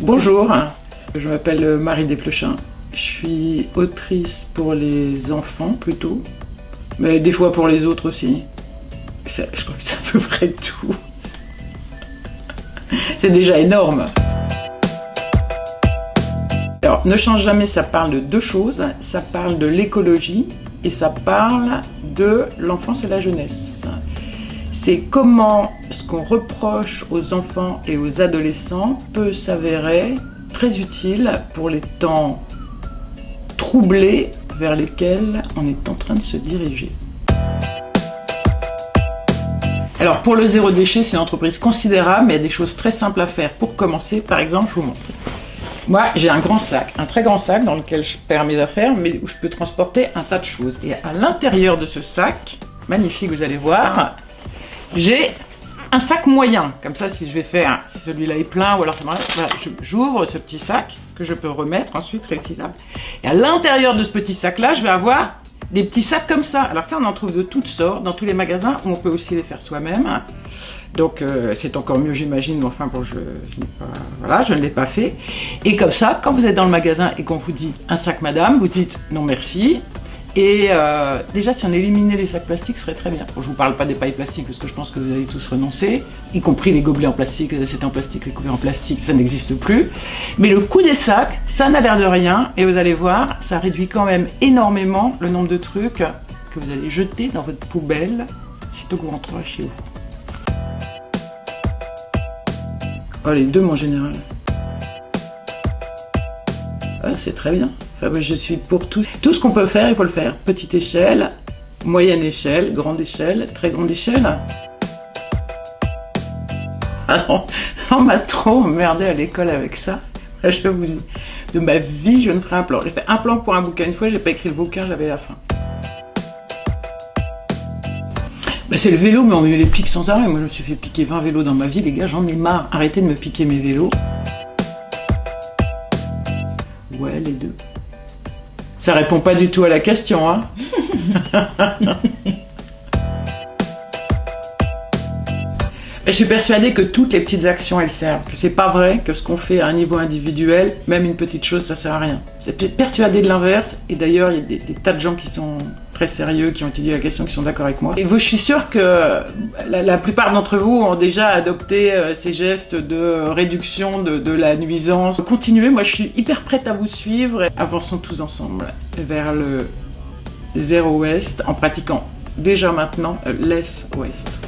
Bonjour, je m'appelle Marie Desplechin. Je suis autrice pour les enfants plutôt, mais des fois pour les autres aussi. Je crois que c'est à peu près tout. C'est déjà énorme. Alors, Ne change jamais, ça parle de deux choses. Ça parle de l'écologie et ça parle de l'enfance et la jeunesse. C'est comment ce qu'on reproche aux enfants et aux adolescents peut s'avérer très utile pour les temps troublés vers lesquels on est en train de se diriger. Alors pour le zéro déchet, c'est une entreprise considérable, mais il y a des choses très simples à faire. Pour commencer, par exemple, je vous montre. Moi, j'ai un grand sac, un très grand sac dans lequel je perds mes affaires, mais où je peux transporter un tas de choses. Et à l'intérieur de ce sac, magnifique, vous allez voir, j'ai un sac moyen. Comme ça, si je vais faire, si celui-là est plein, ou alors voilà, j'ouvre ce petit sac que je peux remettre ensuite réutilisable. Et à l'intérieur de ce petit sac-là, je vais avoir des petits sacs comme ça. Alors ça, on en trouve de toutes sortes dans tous les magasins. On peut aussi les faire soi-même. Donc euh, c'est encore mieux, j'imagine. Mais enfin, bon, je, voilà, je ne l'ai pas fait. Et comme ça, quand vous êtes dans le magasin et qu'on vous dit un sac, madame, vous dites non merci. Et euh, déjà, si on éliminait les sacs plastiques, ce serait très bien. je vous parle pas des pailles plastiques parce que je pense que vous allez tous renoncer, y compris les gobelets en plastique, les assiettes en plastique, les couverts en plastique, ça n'existe plus. Mais le coût des sacs, ça n'a l'air de rien. Et vous allez voir, ça réduit quand même énormément le nombre de trucs que vous allez jeter dans votre poubelle sitôt que vous rentrerez chez vous. Oh, les deux, en général. Ah, c'est très bien je suis pour tout. Tout ce qu'on peut faire, il faut le faire. Petite échelle, moyenne échelle, grande échelle, très grande échelle. Alors, on m'a trop emmerdé à l'école avec ça. Je vous dis, de ma vie, je ne ferai un plan. J'ai fait un plan pour un bouquin une fois, j'ai pas écrit le bouquin, j'avais la fin. Bah, c'est le vélo, mais on met les piques sans arrêt. Moi, je me suis fait piquer 20 vélos dans ma vie, les gars, j'en ai marre. Arrêtez de me piquer mes vélos. Ouais, les deux. Ça répond pas du tout à la question, hein Je suis persuadée que toutes les petites actions, elles servent. Que c'est pas vrai que ce qu'on fait à un niveau individuel, même une petite chose, ça sert à rien. C'est persuadé de l'inverse. Et d'ailleurs, il y a des, tas de gens qui sont très sérieux, qui ont étudié la question, qui sont d'accord avec moi. Et vous, je suis sûre que la, plupart d'entre vous ont déjà adopté euh, ces gestes de réduction de, la nuisance. Continuez, moi je suis hyper prête à vous suivre. Avançons tous ensemble vers le zéro ouest en pratiquant déjà maintenant less ouest.